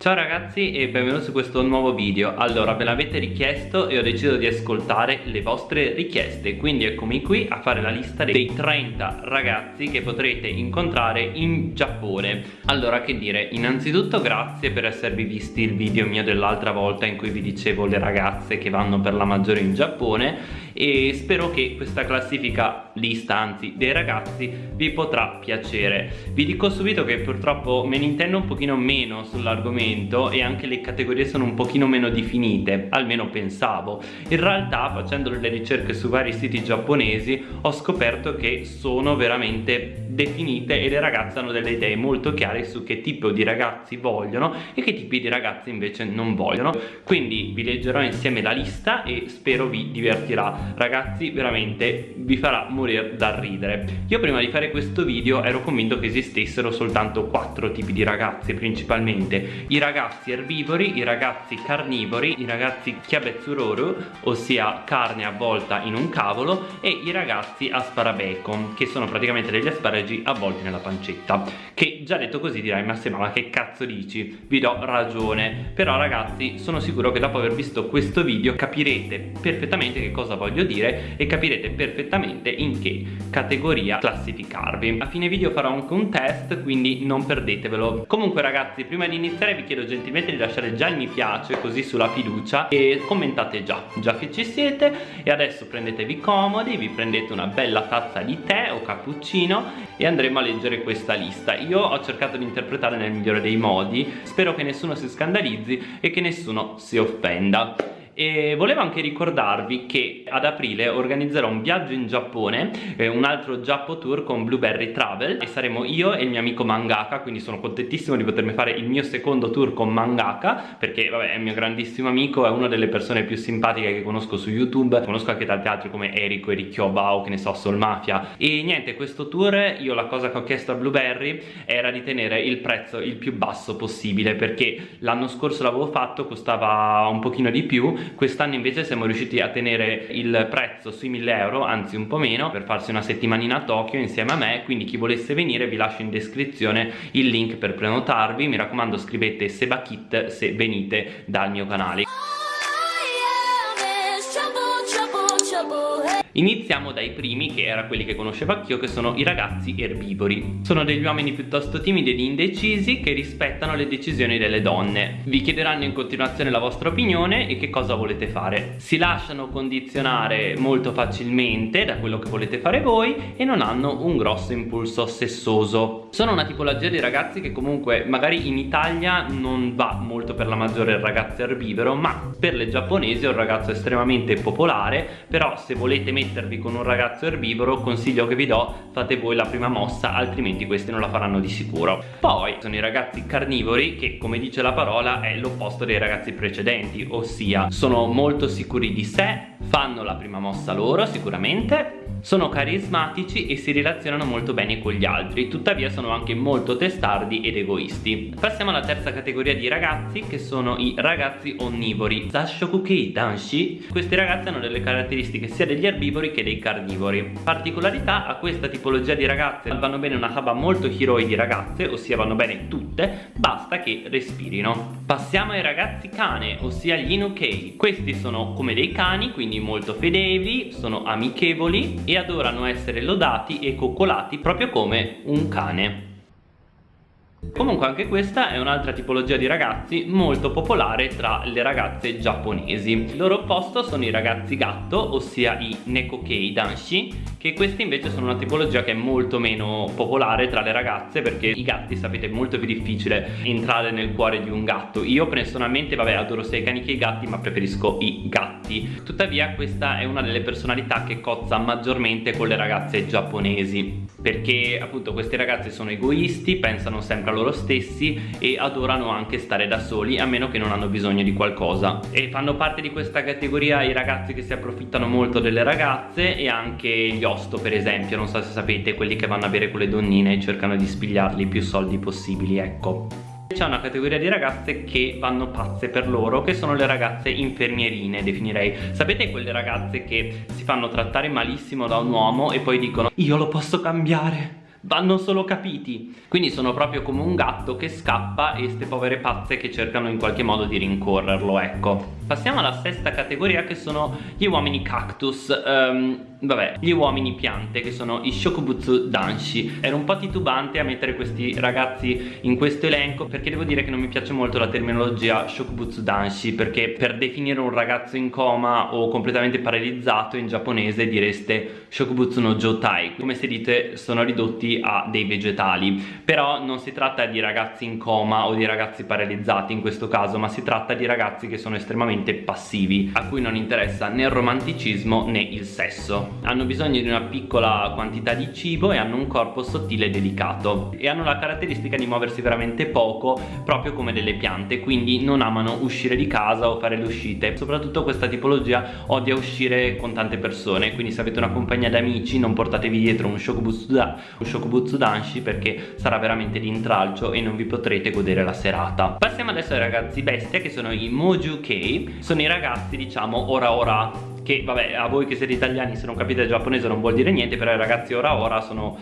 Ciao ragazzi e benvenuti su questo nuovo video. Allora ve l'avete richiesto e ho deciso di ascoltare le vostre richieste. Quindi eccomi qui a fare la lista dei 30 ragazzi che potrete incontrare in Giappone. Allora che dire, innanzitutto grazie per esservi visti il video mio dell'altra volta In cui vi dicevo le ragazze che vanno per la maggiore in Giappone. E spero che questa classifica lista anzi dei ragazzi vi potrà piacere. Vi dico subito che purtroppo me ne intendo un pochino meno sull'argomento momento e anche le categorie sono un pochino meno definite, almeno pensavo. In realtà facendo delle ricerche su vari siti giapponesi ho scoperto che sono veramente definite e le ragazze hanno delle idee molto chiare su che tipo di ragazzi vogliono e che tipi di ragazzi invece non vogliono. Quindi vi leggerò insieme la lista e spero vi divertirà. Ragazzi veramente vi farà morire dal ridere. Io prima di fare questo video ero convinto che esistessero soltanto quattro tipi di ragazzi principalmente. I ragazzi erbivori, i ragazzi carnivori, i ragazzi chiabezzuroru, ossia carne avvolta in un cavolo, e i ragazzi asparabacon, che sono praticamente degli asparagi avvolti nella pancetta. Che già detto così dirai, ma se ma che cazzo dici? Vi do ragione. Però ragazzi, sono sicuro che dopo aver visto questo video capirete perfettamente che cosa voglio dire e capirete perfettamente in che categoria classificarvi. A fine video farò anche un test, quindi non perdetevelo. Comunque ragazzi, prima di iniziare vi chiedo gentilmente di lasciare già il mi piace così sulla fiducia e commentate già, già che ci siete. E adesso prendetevi comodi, vi prendete una bella tazza di tè o cappuccino e andremo a leggere questa lista. Io ho cercato di interpretare nel migliore dei modi, spero che nessuno si scandalizzi e che nessuno si offenda e volevo anche ricordarvi che ad aprile organizzerò un viaggio in Giappone eh, un altro Giappo Tour con Blueberry Travel. E saremo io e il mio amico Mangaka quindi sono contentissimo di potermi fare il mio secondo tour con Mangaka perché vabbè è il mio grandissimo amico è una delle persone più simpatiche che conosco su YouTube. Conosco anche tanti altri come Eriko, Ericchio Bao, che ne so, Sol Mafia. E niente questo tour io la cosa che ho chiesto a Blueberry era di tenere il prezzo il più basso possibile perché l'anno scorso l'avevo fatto costava un pochino di più quest'anno invece siamo riusciti a tenere il prezzo sui 1000 euro anzi un po' meno per farsi una settimanina a Tokyo insieme a me. Quindi chi volesse venire vi lascio in descrizione il link per prenotarvi. Mi raccomando scrivete Sebakit se venite dal mio canale Iniziamo dai primi, che era quelli che conoscevo anch'io, che sono i ragazzi erbivori. Sono degli uomini piuttosto timidi ed indecisi che rispettano le decisioni delle donne. Vi chiederanno in continuazione la vostra opinione e che cosa volete fare. Si lasciano condizionare molto facilmente da quello che volete fare voi e non hanno un grosso impulso sessoso. Sono una tipologia di ragazzi che comunque magari in Italia non va molto per la maggiore il ragazzo erbivoro, ma per le giapponesi è un ragazzo estremamente popolare, però se volete mettervi con un ragazzo erbivoro consiglio che vi do fate voi la prima mossa altrimenti questi non la faranno di sicuro poi sono i ragazzi carnivori che come dice la parola è l'opposto dei ragazzi precedenti ossia sono molto sicuri di sé fanno la prima mossa loro sicuramente sono carismatici e si relazionano molto bene con gli altri, tuttavia sono anche molto testardi ed egoisti. Passiamo alla terza categoria di ragazzi che sono i ragazzi onnivori. Zashokuki Danshi. Questi ragazzi hanno delle caratteristiche sia degli erbivori che dei carnivori. Particolarità a questa tipologia di ragazze vanno bene una haba molto hiroi di ragazze, ossia vanno bene tutte, basta che respirino. Passiamo ai ragazzi cane, ossia gli Inukei. Questi sono come dei cani, quindi molto fedeli, sono amichevoli e adorano essere lodati e coccolati proprio come un cane. Comunque anche questa è un'altra tipologia di ragazzi molto popolare tra le ragazze giapponesi. Il loro opposto sono i ragazzi gatto, ossia i Nekokei Danshi Che questi invece sono una tipologia che è molto meno popolare tra le ragazze Perché i gatti sapete è molto più difficile entrare nel cuore di un gatto. Io personalmente vabbè adoro sia i cani che i gatti ma preferisco i gatti. Tuttavia questa è una delle personalità che cozza maggiormente con le ragazze giapponesi Perché appunto questi ragazzi sono egoisti, pensano sempre a loro stessi e adorano anche stare da soli a meno che non hanno bisogno di qualcosa. E fanno parte di questa categoria i ragazzi che si approfittano molto delle ragazze e anche gli osto per esempio. Non so se sapete quelli che vanno a bere con le donnine e cercano di spigliargli più soldi possibili ecco. C'è una categoria di ragazze che vanno pazze per loro che sono le ragazze infermierine definirei. Sapete quelle ragazze che si fanno trattare malissimo da un uomo e poi dicono io lo posso cambiare vanno solo capiti. Quindi sono proprio come un gatto che scappa e ste povere pazze che cercano in qualche modo di rincorrerlo ecco. Passiamo alla sesta categoria che sono gli uomini cactus. Um, vabbè gli uomini piante che sono i shokubutsu danshi. Ero un po' titubante a mettere questi ragazzi in questo elenco perché devo dire che non mi piace molto la terminologia shokubutsu danshi perché per definire un ragazzo in coma o completamente paralizzato in giapponese direste shokubutsu no jotai. Come se dite sono ridotti a dei vegetali. Però non si tratta di ragazzi in coma o di ragazzi paralizzati in questo caso ma si tratta di ragazzi che sono estremamente passivi a cui non interessa né il romanticismo né il sesso hanno bisogno di una piccola quantità di cibo e hanno un corpo sottile e delicato. E hanno la caratteristica di muoversi veramente poco proprio come delle piante quindi non amano uscire di casa o fare le uscite. Soprattutto questa tipologia odia uscire con tante persone quindi se avete una compagnia d'amici non portatevi dietro un shokubutsu, da, danshi perché sarà veramente di intralcio e non vi potrete godere la serata. Passiamo adesso ai ragazzi bestia che sono i Moju Kei. Sono i ragazzi diciamo ora ora che vabbè a voi che siete italiani se non capite il giapponese non vuol dire niente però i ragazzi ora ora sono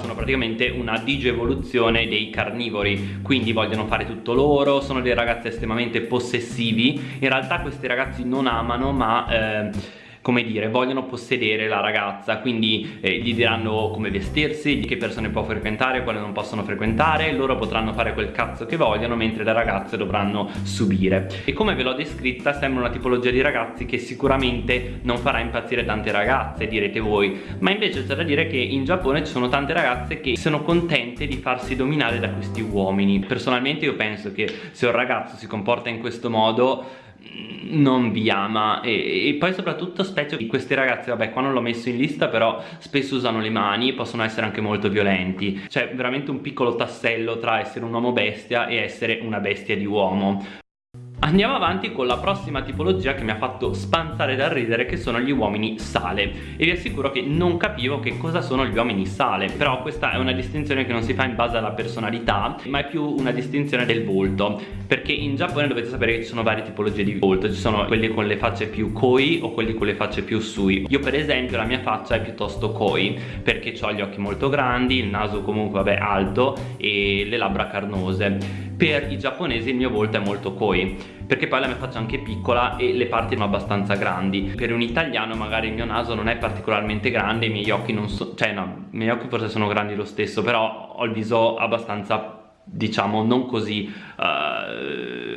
sono praticamente una digievoluzione dei carnivori. Quindi vogliono fare tutto loro sono dei ragazzi estremamente possessivi. In realtà questi ragazzi non amano ma eh, come dire, vogliono possedere la ragazza, quindi eh, gli diranno come vestirsi, che persone può frequentare, quale non possono frequentare, loro potranno fare quel cazzo che vogliono, mentre le ragazze dovranno subire. E come ve l'ho descritta, sembra una tipologia di ragazzi che sicuramente non farà impazzire tante ragazze, direte voi, ma invece c'è da dire che in Giappone ci sono tante ragazze che sono contente di farsi dominare da questi uomini. Personalmente io penso che se un ragazzo si comporta in questo modo non vi ama. E, e, poi soprattutto specie di questi ragazzi vabbè qua non l'ho messo in lista però spesso usano le mani possono essere anche molto violenti. C'è veramente un piccolo tassello tra essere un uomo bestia e essere una bestia di uomo Andiamo avanti con la prossima tipologia che mi ha fatto spanzare dal ridere che sono gli uomini sale. E vi assicuro che non capivo che cosa sono gli uomini sale però questa è una distinzione che non si fa in base alla personalità ma è più una distinzione del volto. Perché in Giappone dovete sapere che ci sono varie tipologie di volto. Ci sono quelli con le facce più koi o quelli con le facce più sui. Io per esempio la mia faccia è piuttosto koi perché ho gli occhi molto grandi il naso comunque vabbè alto e le labbra carnose per i giapponesi il mio volto è molto koi perché poi la mia faccia è anche piccola e le parti sono abbastanza grandi. Per un italiano magari il mio naso non è particolarmente grande i miei occhi non sono cioè no, i miei occhi forse sono grandi lo stesso però ho il viso abbastanza diciamo non così uh,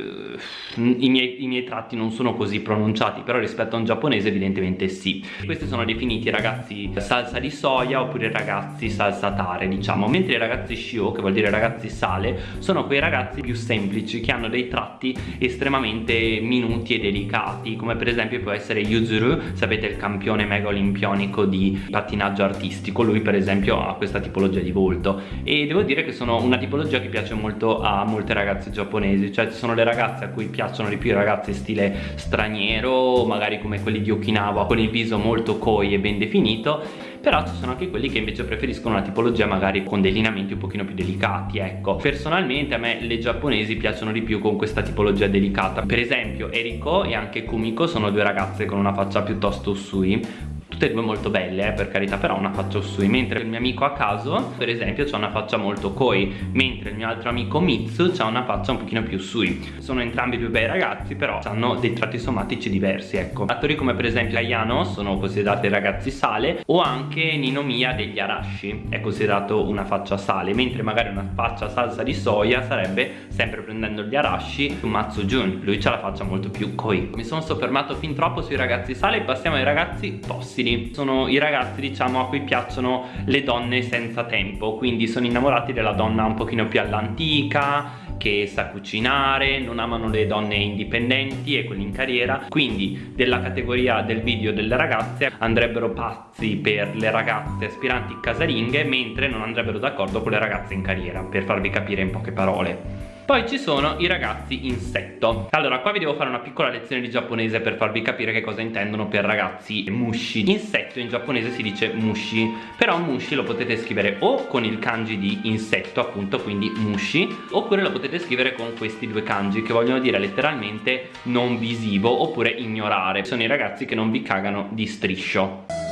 i, miei, i, miei, tratti non sono così pronunciati però rispetto a un giapponese evidentemente sì. Questi sono definiti ragazzi salsa di soia oppure ragazzi salsa tare diciamo. Mentre i ragazzi shio che vuol dire ragazzi sale sono quei ragazzi più semplici che hanno dei tratti estremamente minuti e delicati come per esempio può essere Yuzuru sapete il campione mega olimpionico di pattinaggio artistico lui per esempio ha questa tipologia di volto. E devo dire che sono una tipologia che piace molto a molte ragazze giapponesi cioè ci sono le ragazze a cui piacciono di più i ragazzi stile straniero magari come quelli di Okinawa con il viso molto koi e ben definito però ci sono anche quelli che invece preferiscono una tipologia magari con dei lineamenti un pochino più delicati ecco. Personalmente a me le giapponesi piacciono di più con questa tipologia delicata. Per esempio Eriko e anche Kumiko sono due ragazze con una faccia piuttosto usui tutte e due molto belle eh, per carità però una faccia Usui mentre il mio amico a caso per esempio ha una faccia molto Koi mentre il mio altro amico Mitsu ha una faccia un pochino più Usui sono entrambi due bei ragazzi però hanno dei tratti somatici diversi ecco. Attori come per esempio Ayano sono considerati ragazzi sale o anche Ninomiya degli Arashi è considerato una faccia sale mentre magari una faccia salsa di soia sarebbe sempre prendendo gli Arashi Matsu Jun. Lui ha la faccia molto più Koi mi sono soffermato fin troppo sui ragazzi sale passiamo ai ragazzi fossili fossili sono i ragazzi diciamo a cui piacciono le donne senza tempo. Quindi sono innamorati della donna un pochino più all'antica che sa cucinare, non amano le donne indipendenti e quelle in carriera. Quindi della categoria del video delle ragazze andrebbero pazzi per le ragazze aspiranti casalinghe mentre non andrebbero d'accordo con le ragazze in carriera per farvi capire in poche parole poi ci sono i ragazzi insetto. Allora qua vi devo fare una piccola lezione di giapponese per farvi capire che cosa intendono per ragazzi mushi. Insetto in giapponese si dice mushi Però mushi lo potete scrivere o con il kanji di insetto appunto quindi mushi Oppure lo potete scrivere con questi due kanji che vogliono dire letteralmente non visivo oppure ignorare. Sono i ragazzi che non vi cagano di striscio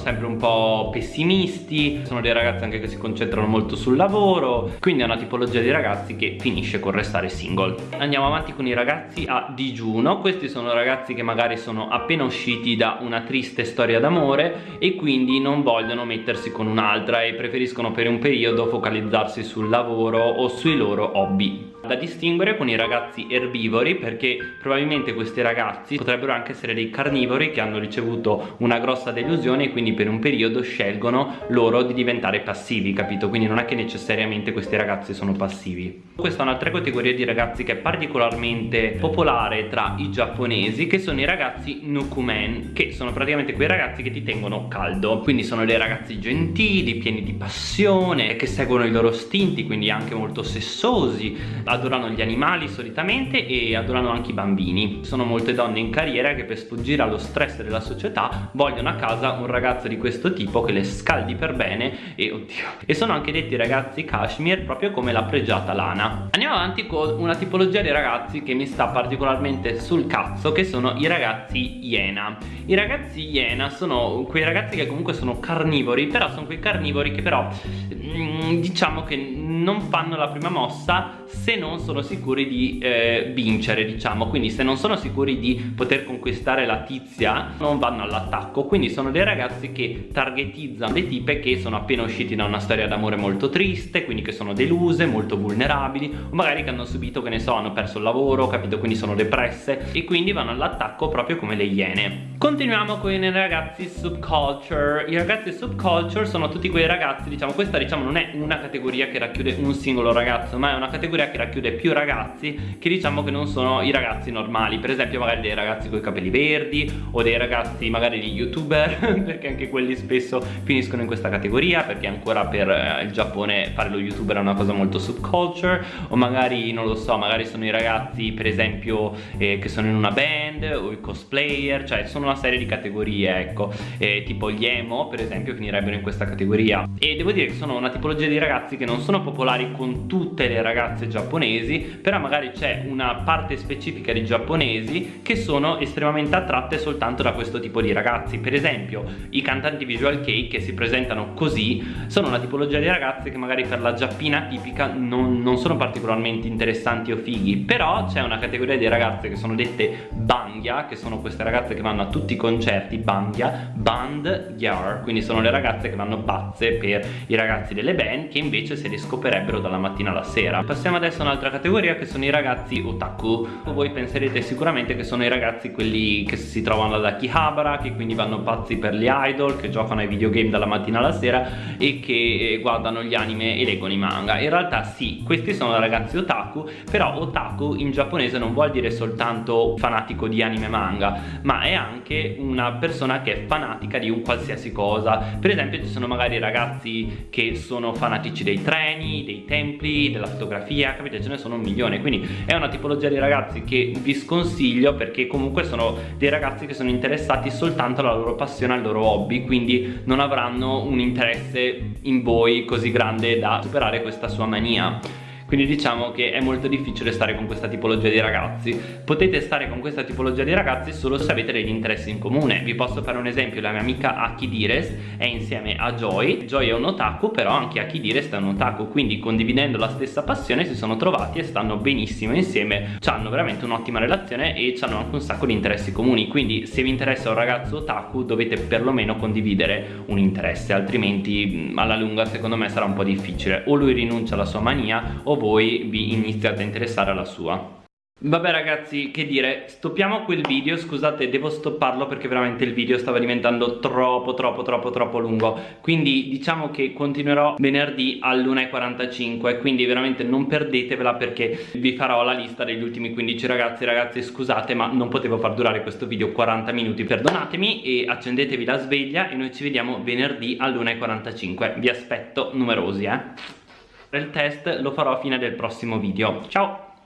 sempre un po' pessimisti sono dei ragazzi anche che si concentrano molto sul lavoro quindi è una tipologia di ragazzi che finisce con restare single. Andiamo avanti con i ragazzi a digiuno questi sono ragazzi che magari sono appena usciti da una triste storia d'amore e quindi non vogliono mettersi con un'altra e preferiscono per un periodo focalizzarsi sul lavoro o sui loro hobby da distinguere con i ragazzi erbivori perché probabilmente questi ragazzi potrebbero anche essere dei carnivori che hanno ricevuto una grossa delusione e quindi per un periodo scelgono loro di diventare passivi capito? Quindi non è che necessariamente questi ragazzi sono passivi. Questa è un'altra categoria di ragazzi che è particolarmente popolare tra i giapponesi che sono i ragazzi nukumen che sono praticamente quei ragazzi che ti tengono caldo. Quindi sono dei ragazzi gentili pieni di passione che seguono i loro istinti quindi anche molto sessosi adorano gli animali solitamente e adorano anche i bambini. Sono molte donne in carriera che per sfuggire allo stress della società vogliono a casa un ragazzo di questo tipo che le scaldi per bene e oddio e sono anche detti ragazzi cashmere proprio come la pregiata lana. Andiamo avanti con una tipologia di ragazzi che mi sta particolarmente sul cazzo che sono i ragazzi iena. I ragazzi iena sono quei ragazzi che comunque sono carnivori però sono quei carnivori che però mm, diciamo che non fanno la prima mossa se non sono sicuri di eh, vincere diciamo. Quindi se non sono sicuri di poter conquistare la tizia non vanno all'attacco. Quindi sono dei ragazzi che targetizzano le tipe che sono appena usciti da una storia d'amore molto triste quindi che sono deluse molto vulnerabili o magari che hanno subito che ne so hanno perso il lavoro capito? Quindi sono depresse. E quindi vanno all'attacco proprio come le iene. Continuiamo con i ragazzi subculture. I ragazzi subculture sono tutti quei ragazzi diciamo questa diciamo non è una categoria che racchiude un singolo ragazzo ma è una categoria che racchiude più ragazzi che diciamo che non sono i ragazzi normali. Per esempio magari dei ragazzi con i capelli verdi o dei ragazzi magari di youtuber perché anche quelli spesso finiscono in questa categoria perché ancora per eh, il Giappone fare lo youtuber è una cosa molto subculture. O magari non lo so magari sono i ragazzi per esempio eh, che sono in una band o i cosplayer cioè sono una serie di categorie ecco. Eh, tipo gli emo per esempio finirebbero in questa categoria. E devo dire che sono una tipologia di ragazzi che non sono popolari con tutte le ragazze giapponesi però magari c'è una parte specifica di giapponesi che sono estremamente attratte soltanto da questo tipo di ragazzi. Per esempio i cantanti visual kei che si presentano così sono una tipologia di ragazzi che magari per la giappina tipica non, non sono particolarmente interessanti o fighi però c'è una categoria di ragazze che sono dette bangya che sono queste ragazze che vanno a tutti i concerti bangya band yar quindi sono le ragazze che vanno pazze per i ragazzi delle band che invece se li scoperebbero dalla mattina alla sera. Passiamo adesso un'altra categoria che sono i ragazzi otaku. Voi penserete sicuramente che sono i ragazzi quelli che si trovano ad Akihabara che quindi vanno pazzi per gli idol che giocano ai videogame dalla mattina alla sera e che eh, guardano gli anime e leggono i manga. In realtà sì questi sono ragazzi otaku però otaku in giapponese non vuol dire soltanto fanatico di anime manga ma è anche una persona che è fanatica di un qualsiasi cosa. Per esempio ci sono magari ragazzi che sono fanatici dei treni dei templi della fotografia capite ce ne sono un milione. Quindi è una tipologia di ragazzi che vi sconsiglio perché comunque sono dei ragazzi che sono interessati soltanto alla loro passione al loro hobby quindi non avranno un interesse in voi così grande da superare questa sua mania quindi diciamo che è molto difficile stare con questa tipologia di ragazzi. Potete stare con questa tipologia di ragazzi solo se avete degli interessi in comune. Vi posso fare un esempio la mia amica Akidires è insieme a Joy. Joy è un otaku però anche Akidires è un otaku. Quindi condividendo la stessa passione si sono trovati e stanno benissimo insieme. Hanno veramente un'ottima relazione e hanno anche un sacco di interessi comuni. Quindi se vi interessa un ragazzo otaku dovete perlomeno condividere un interesse altrimenti alla lunga secondo me sarà un po' difficile. O lui rinuncia alla sua mania o voi vi iniziate a interessare alla sua. Vabbè ragazzi, che dire, stoppiamo quel video, scusate devo stopparlo perché veramente il video stava diventando troppo troppo troppo troppo lungo. Quindi diciamo che continuerò venerdì all'1.45 Quindi veramente non perdetevela perché vi farò la lista degli ultimi 15 ragazzi Ragazzi scusate ma non potevo far durare questo video 40 minuti Perdonatemi e accendetevi la sveglia e noi ci vediamo venerdì all'1.45 Vi aspetto numerosi eh il test lo farò a fine del prossimo video. Ciao